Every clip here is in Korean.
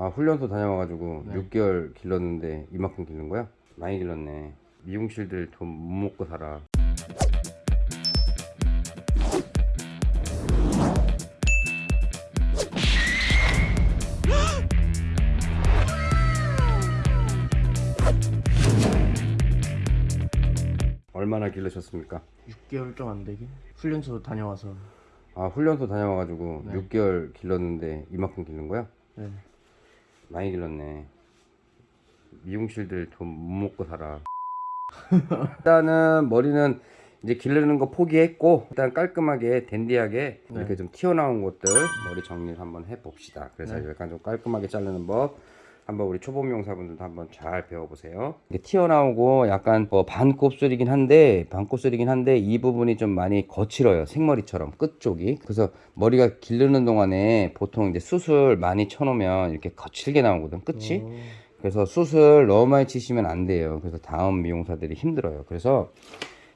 아 훈련소 다녀와가지고 네. 6개월 길렀는데 이만큼 길른 거야? 많이 길렀네 미용실들 돈 못 먹고 살아 얼마나 길르셨습니까? 6개월 좀 안 되게 훈련소 다녀와서 아 훈련소 다녀와가지고 네. 6개월 길렀는데 이만큼 길른 거야? 네. 많이 길렀네 미용실들 돈 못 먹고 살아 일단은 머리는 이제 기르는 거 포기했고 일단 깔끔하게 댄디하게 네. 이렇게 좀 튀어나온 것들 머리 정리를 한번 해봅시다 그래서 네. 약간 좀 깔끔하게 자르는 법 한번 우리 초보 미용사분들도 한번 잘 배워보세요 이게 튀어나오고 약간 뭐 반곱슬이긴 한데 반곱슬이긴 한데 이 부분이 좀 많이 거칠어요 생머리처럼 끝쪽이 그래서 머리가 기르는 동안에 보통 이제 수술 많이 쳐놓으면 이렇게 거칠게 나오거든 끝이 오. 그래서 수술 너무 많이 치시면 안 돼요. 그래서 다음 미용사들이 힘들어요. 그래서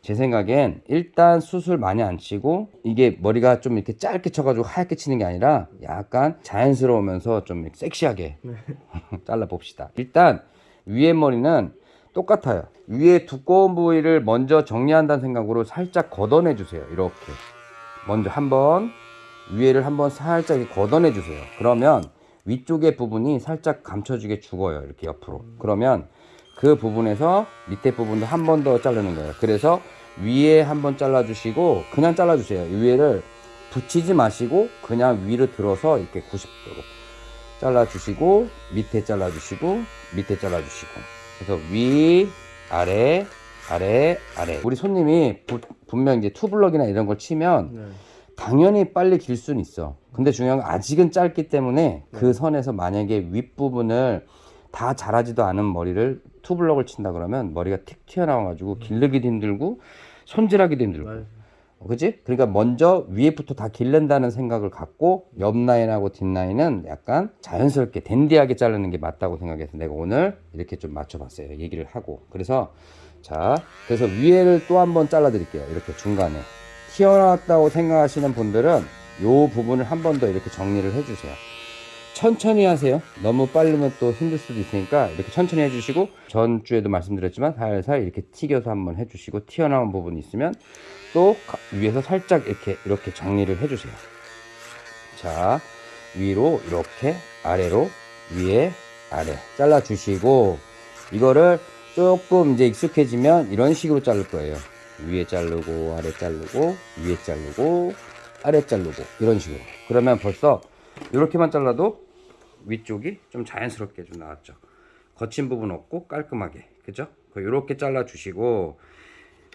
제 생각엔 일단 수술 많이 안 치고 이게 머리가 좀 이렇게 짧게 쳐가지고 하얗게 치는 게 아니라 약간 자연스러우면서 좀 섹시하게 잘라 봅시다. 일단 위에 머리는 똑같아요. 위에 두꺼운 부위를 먼저 정리한다는 생각으로 살짝 걷어내 주세요. 이렇게 먼저 한번 위에를 한번 살짝 걷어내 주세요. 그러면 위쪽의 부분이 살짝 감춰주게 죽어요. 이렇게 옆으로. 그러면 그 부분에서 밑에 부분도 한 번 더 자르는 거예요. 그래서 위에 한 번 잘라 주시고 그냥 잘라 주세요. 위에를 붙이지 마시고 그냥 위로 들어서 이렇게 90도로 잘라 주시고 밑에 잘라 주시고 밑에 잘라 주시고 그래서 위 아래 아래 아래 우리 손님이 부- 분명 이제 투블럭이나 이런 걸 치면 네. 당연히 빨리 길 수는 있어. 근데 중요한 건 아직은 짧기 때문에 그 네. 선에서 만약에 윗부분을 다 자라지도 않은 머리를 투블럭을 친다 그러면 머리가 틱 튀어나와가지고 길르기도 힘들고 손질하기도 힘들고. 어, 그지? 그러니까 먼저 위에부터 다 길른다는 생각을 갖고 옆 라인하고 뒷 라인은 약간 자연스럽게 댄디하게 자르는 게 맞다고 생각해서 내가 오늘 이렇게 좀 맞춰봤어요. 얘기를 하고. 그래서 자, 그래서 위에를 또 한번 잘라 드릴게요. 이렇게 중간에. 튀어나왔다고 생각하시는 분들은 요 부분을 한 번 더 이렇게 정리를 해주세요. 천천히 하세요. 너무 빠르면 또 힘들 수도 있으니까 이렇게 천천히 해주시고 전주에도 말씀드렸지만 살살 이렇게 튀겨서 한번 해주시고 튀어나온 부분이 있으면 또 가- 위에서 살짝 이렇게 이렇게 정리를 해주세요. 자 위로 이렇게 아래로 위에 아래 잘라 주시고 이거를 조금 이제 익숙해지면 이런 식으로 자를 거예요. 위에 자르고 아래 자르고 위에 자르고 아래 자르고 이런 식으로 그러면 벌써 이렇게만 잘라도 위쪽이 좀 자연스럽게 좀 나왔죠. 거친 부분 없고 깔끔하게. 그죠? 이렇게 잘라 주시고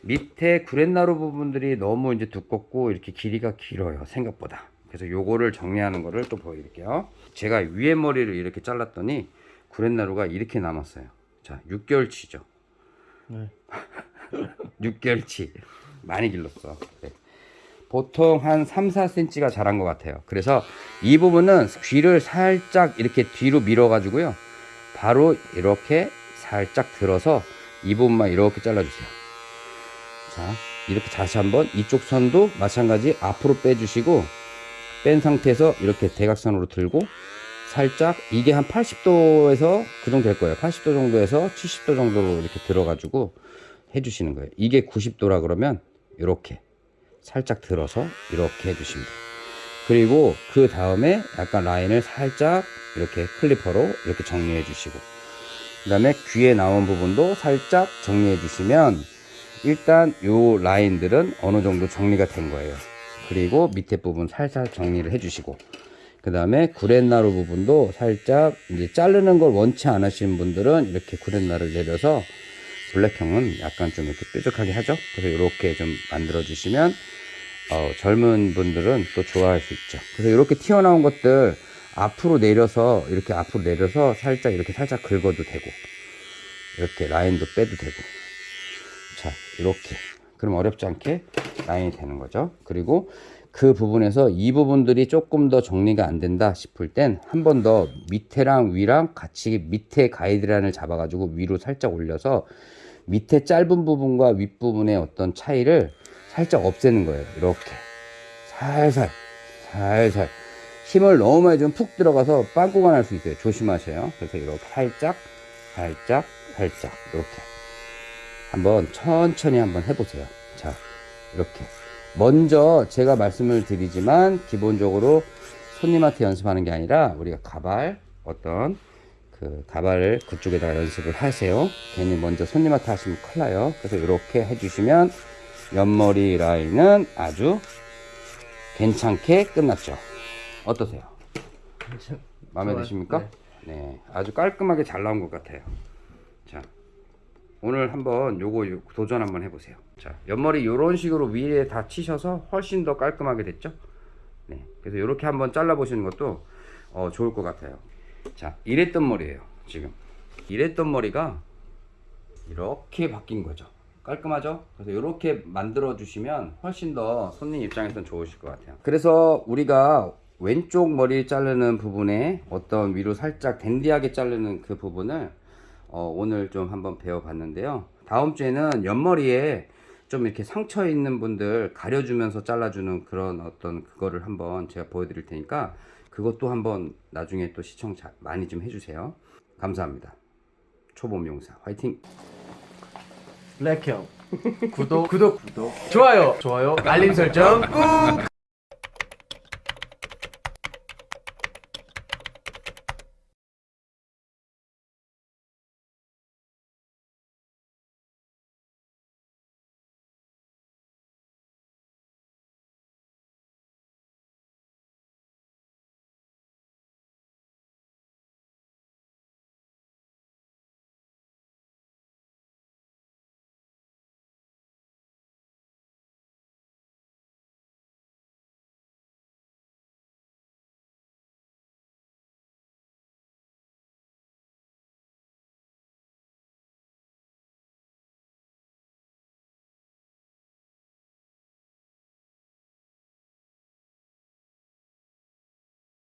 밑에 구렛나루 부분들이 너무 이제 두껍고 이렇게 길이가 길어요 생각보다. 그래서 요거를 정리하는 거를 또 보여드릴게요. 제가 위에 머리를 이렇게 잘랐더니 구렛나루가 이렇게 남았어요. 자 6개월치죠. 네. 6개월치. 많이 길렀어. 네. 보통 한 3, 4cm가 자란 것 같아요. 그래서 이 부분은 귀를 살짝 이렇게 뒤로 밀어 가지고요. 바로 이렇게 살짝 들어서 이 부분만 이렇게 잘라 주세요. 자 이렇게 다시 한번 이쪽 선도 마찬가지 앞으로 빼 주시고 뺀 상태에서 이렇게 대각선으로 들고 살짝 이게 한 80도에서 그 정도 될 거예요. 80도 정도에서 70도 정도로 이렇게 들어 가지고 해주시는 거예요. 이게 90도라 그러면 이렇게 살짝 들어서 이렇게 해주십니다. 그리고 그 다음에 약간 라인을 살짝 이렇게 클리퍼로 이렇게 정리해 주시고 그 다음에 귀에 나온 부분도 살짝 정리해 주시면 일단 요 라인들은 어느 정도 정리가 된 거예요. 그리고 밑에 부분 살살 정리를 해 주시고 그 다음에 구렛나루 부분도 살짝 이제 자르는 걸 원치 않으시는 분들은 이렇게 구렛나루를 내려서 블랙형은 약간 좀 이렇게 뾰족하게 하죠. 그래서 이렇게 좀 만들어 주시면 어, 젊은 분들은 또 좋아할 수 있죠. 그래서 이렇게 튀어나온 것들 앞으로 내려서 이렇게 앞으로 내려서 살짝 이렇게 살짝 긁어도 되고 이렇게 라인도 빼도 되고 자 이렇게 그럼 어렵지 않게 라인이 되는 거죠. 그리고 그 부분에서 이 부분들이 조금 더 정리가 안 된다 싶을 땐 한 번 더 밑에랑 위랑 같이 밑에 가이드라인을 잡아가지고 위로 살짝 올려서 밑에 짧은 부분과 윗부분의 어떤 차이를 살짝 없애는 거예요. 이렇게 살살 살살 힘을 너무 많이 주면 푹 들어가서 빵꾸가 날 수 있어요. 조심하세요. 그래서 이렇게 살짝, 살짝, 살짝 이렇게 한번 천천히 한번 해보세요. 자, 이렇게 먼저 제가 말씀을 드리지만 기본적으로 손님한테 연습하는 게 아니라 우리가 가발 어떤 그 가발을 그쪽에다가 연습을 하세요. 괜히 먼저 손님한테 하시면 큰일 나요. 그래서 이렇게 해주시면 옆머리 라인은 아주 괜찮게 끝났죠. 어떠세요? 마음에. 드십니까? 네. 아주 깔끔하게 잘 나온 것 같아요. 자, 오늘 한번 요거 요- 도전 한번 해보세요. 자, 옆머리 이런 식으로 위에 다 치셔서 훨씬 더 깔끔하게 됐죠? 네. 그래서 이렇게 한번 잘라 보시는 것도 어, 좋을 것 같아요. 자, 이랬던 머리예요. 지금 이랬던 머리가 이렇게 바뀐 거죠. 깔끔하죠? 그래서 이렇게 만들어 주시면 훨씬 더 손님 입장에선 좋으실 것 같아요. 그래서 우리가 왼쪽 머리 자르는 부분에 어떤 위로 살짝 댄디하게 자르는 그 부분을 어, 오늘 좀 한번 배워봤는데요. 다음 주에는 옆머리에 좀 이렇게 상처 있는 분들 가려주면서 잘라주는 그런 어떤 그거를 한번 제가 보여드릴 테니까 그것도 한번 나중에 또 시청 자- 많이 좀 해주세요. 감사합니다. 초봄 용사 화이팅! 블랙형 구독 구독 구독 좋아요 좋아요 알림 설정 꾹